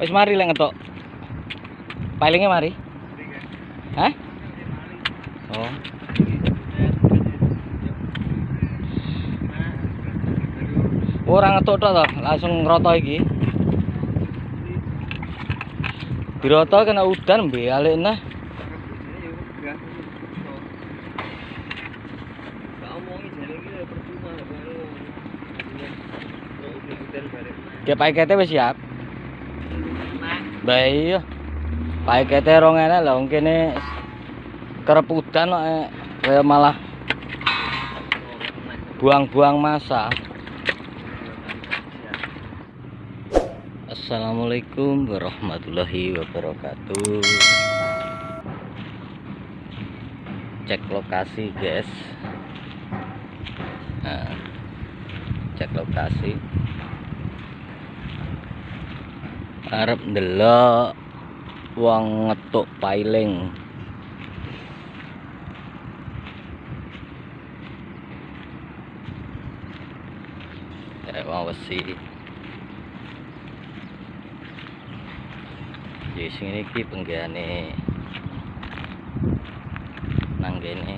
Wis mari lek ngetok. Pailingnya mari. Hah? Oh. oh Orang ngetok tok to, langsung ngroto iki. Diroto kena udan mbih alekna. Ya Pak, wis siap baik iya. Paikete rong enak lho kene kerep udan kok eh. kaya malah buang-buang masa. Assalamualaikum warahmatullahi wabarakatuh. Cek lokasi, guys. Nah, cek lokasi. arep ndelok wong ngetuk piling Eh wong wesi Di sini iki penggane nang kene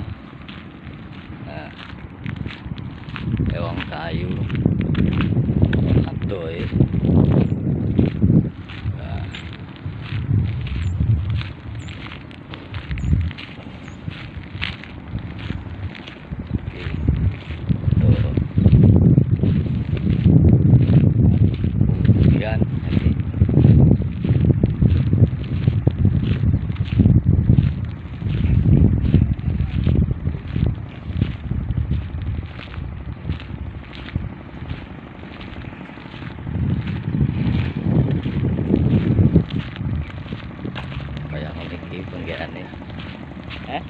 Eh wong kayu Aduh ya eh. kaya ngene penggerane. Eh?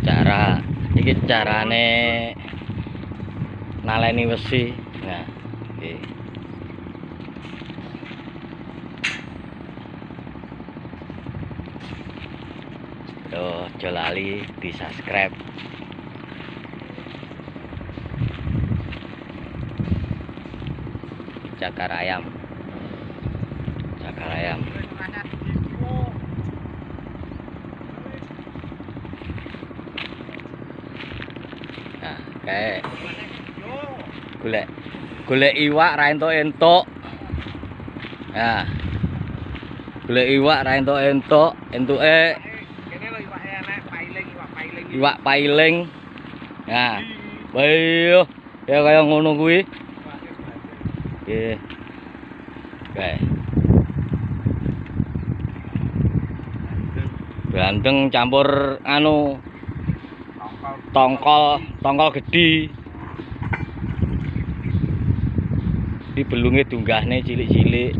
cara iki carane naleni wesi nah iki tuh jolali di subscribe cakar ayam cakar ayam nah kayak gule golek iwak ra entuk-entuk nah golek iwak ra entuk-entuk entuke iwak pailing nah bayo ya kaya ngono gue oke oke Ganteng campur anu tongkol tongkol gedi di belungnya tunggahnya cilik-cilik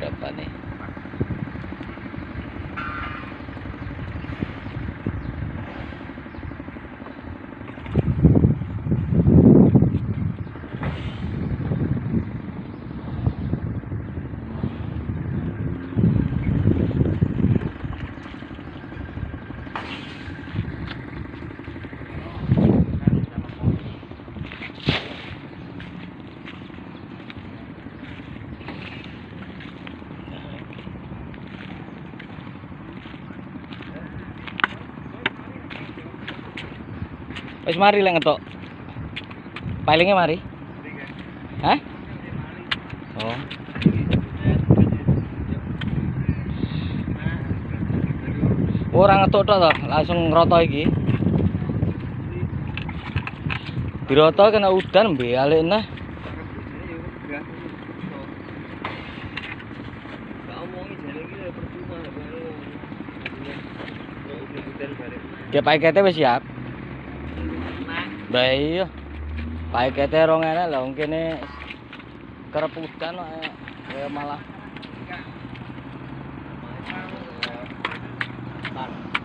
कर पाने Wes mari lek ngetok. Palingnya mari. Hah? Oh. oh Orang ngetok tok to, langsung ngroto iki. Diroto kena udan bi alik nah. Dia pakai kete siap. Lah iya. Paikete rong enak lah wong kene kereputan kaya malah. Malah.